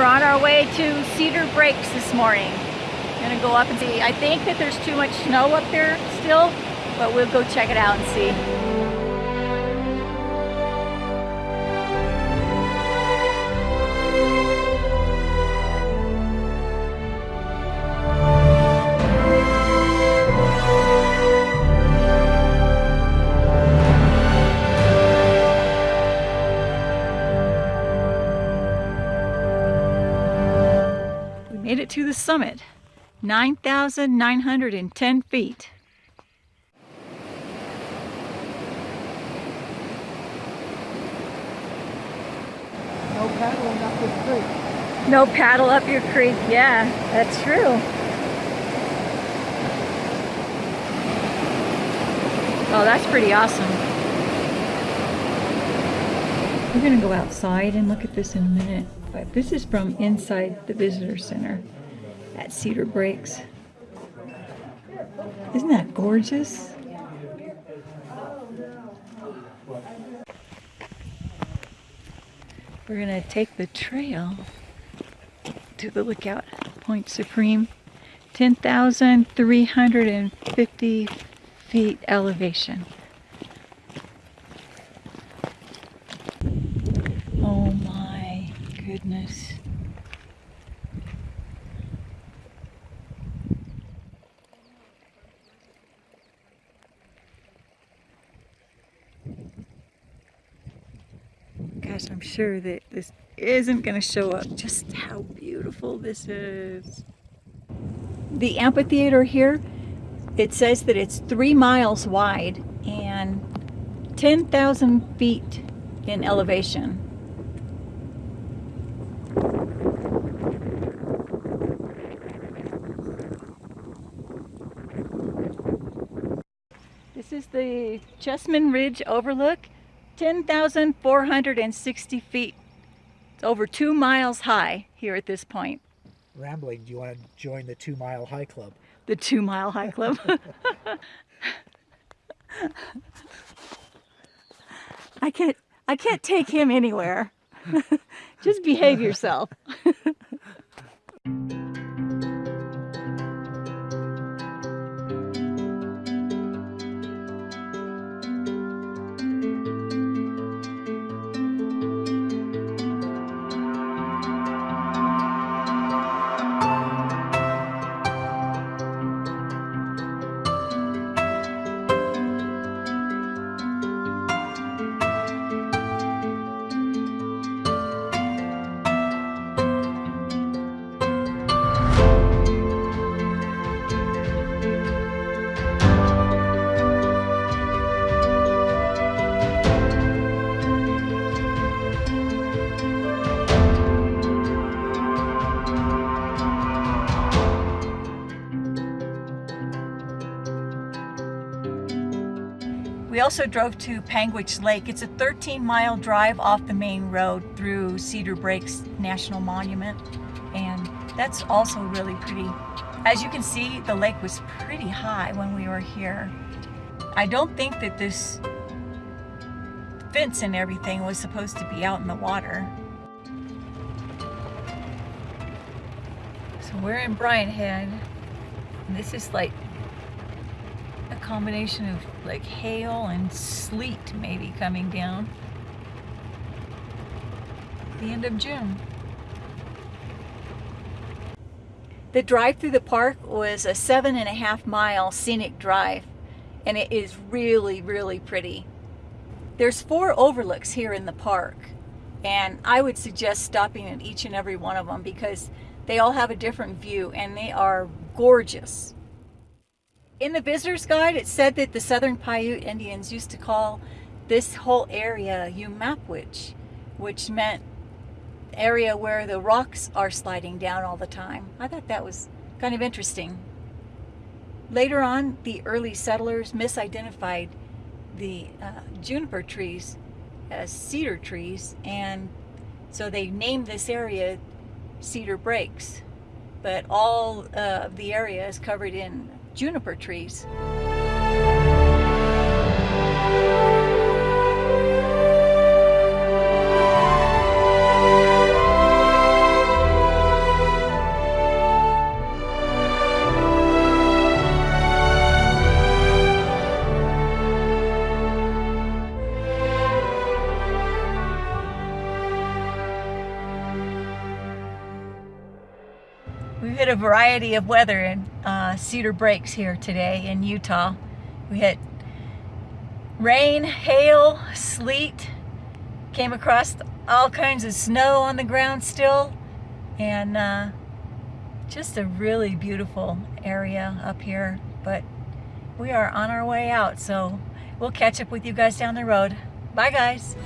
We're on our way to Cedar Breaks this morning. Gonna go up and see. I think that there's too much snow up there still, but we'll go check it out and see. Made it to the summit, 9,910 feet. No paddling up this creek. No paddle up your creek, yeah, that's true. Oh, that's pretty awesome. We're gonna go outside and look at this in a minute. But this is from inside the visitor center at Cedar Breaks. Isn't that gorgeous? We're gonna take the trail to the lookout Point Supreme. 10,350 feet elevation. Goodness. Gosh, I'm sure that this isn't going to show up just how beautiful this is. The amphitheater here, it says that it's three miles wide and 10,000 feet in elevation. This is the Chessman Ridge Overlook, 10,460 feet. It's over two miles high here at this point. Rambling, do you want to join the two mile high club? The two mile high club. I can't I can't take him anywhere. Just behave yourself. We also drove to Panguitch Lake. It's a 13 mile drive off the main road through Cedar Breaks National Monument. And that's also really pretty. As you can see, the lake was pretty high when we were here. I don't think that this fence and everything was supposed to be out in the water. So we're in Brian Head. This is like combination of like hail and sleet maybe coming down the end of June. The drive through the park was a seven and a half mile scenic drive and it is really, really pretty. There's four overlooks here in the park and I would suggest stopping at each and every one of them because they all have a different view and they are gorgeous. In the visitor's guide, it said that the Southern Paiute Indians used to call this whole area Umapwich, which meant area where the rocks are sliding down all the time. I thought that was kind of interesting. Later on, the early settlers misidentified the uh, juniper trees as cedar trees, and so they named this area Cedar Breaks. But all uh, of the area is covered in juniper trees. Of variety of weather in uh, Cedar Breaks here today in Utah. We had rain, hail, sleet, came across all kinds of snow on the ground still, and uh, just a really beautiful area up here. But we are on our way out, so we'll catch up with you guys down the road. Bye, guys.